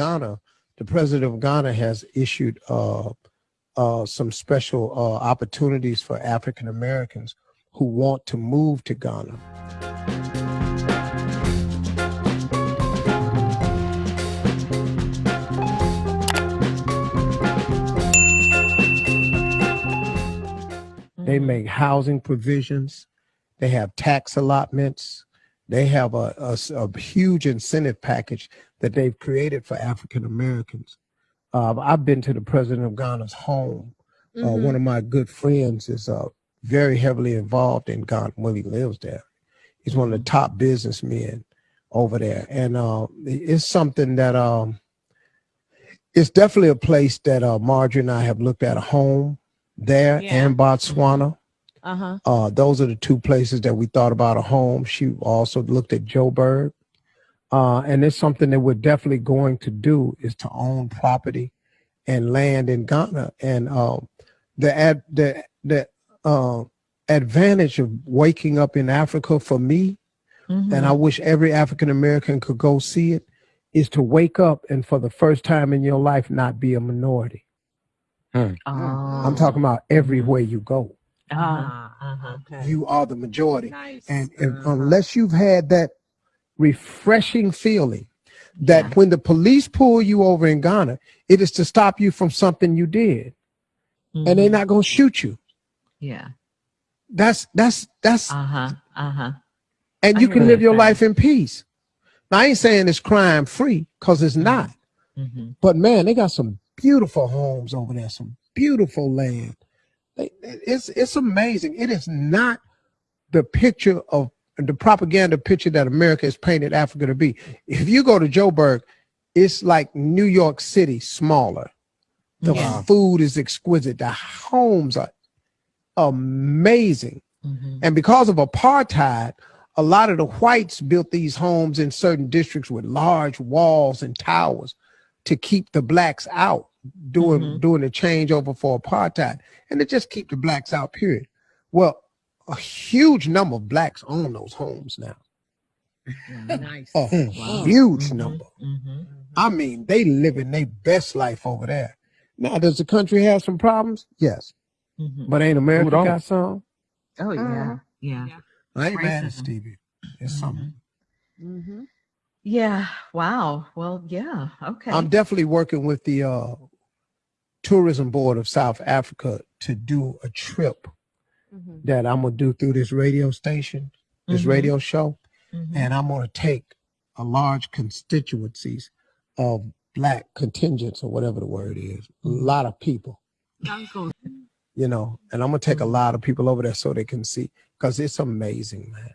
Ghana, the president of Ghana has issued uh, uh, some special uh, opportunities for African Americans who want to move to Ghana. They Mhm. make housing provisions. They have tax allotments. They have a a huge incentive package that they've created for African Americans. Uh, I've been to the president of Ghana's home. Uh, Mhm. one of my good friends is uh, very heavily involved in Ghana. Well, he lives there. He's one of the top businessmen over there, and uh, it's something that um, it's definitely a place that uh, Marjorie and I have looked at a home there Yeah. and Botswana. Uh-huh. Uh, those are the two places that we thought about a home. She also looked at Joburg. Uh, and it's something that we're definitely going to do is to own property and land in Ghana. And uh, the ad, the the uh, advantage of waking up in Africa for me, and I wish every African American could go see it, is to wake up and for the first time in your life not be a minority. Oh. I'm talking about everywhere you go. Ah, uh-huh. Okay. You are the majority. Nice. And if, Uh-huh. unless you've had that refreshing feeling that Yeah. when the police pull you over in Ghana, it is to stop you from something you did, and they're Mhm. not gonna shoot you. Yeah. That's that's that's, Uh-huh. Uh-huh. and I you hear can live your saying. life in peace. Now I ain't saying it's crime free because it's not, Mm-hmm. but man, they got some beautiful homes over there, some beautiful land. They, it's it's amazing. It is not the picture of the propaganda picture that America has painted Africa to be. If you go to Joburg, it's like New York City smaller. The Yeah. food is exquisite. The homes are amazing. Mm-hmm. And because of apartheid, a lot of the whites built these homes in certain districts with large walls and towers to keep the blacks out during Mhm. during the changeover for apartheid, and to just keep the blacks out. Period. Well, a huge number of blacks own those homes now. nice. A Wow. huge Mhm. number. Mm-hmm. I mean, they living their best life over there. Now, does the country have some problems? Yes, Mm-hmm. but ain't America got some? Oh yeah. Uh-huh. Yeah. Yeah. I ain't mad at Stevie. It's something. Mm-hmm. Yeah. Wow. Well, yeah. Okay. I'm definitely working with the uh, tourism board of South Africa to do a trip Mm-hmm. that I'm gonna do through this radio station, this Mhm. radio show, Mhm. and I'm gonna take a large constituencies of black contingents or whatever the word is, a Mhm. lot of people, you know, and I'm gonna take a lot of people over there so they can see because it's amazing, man.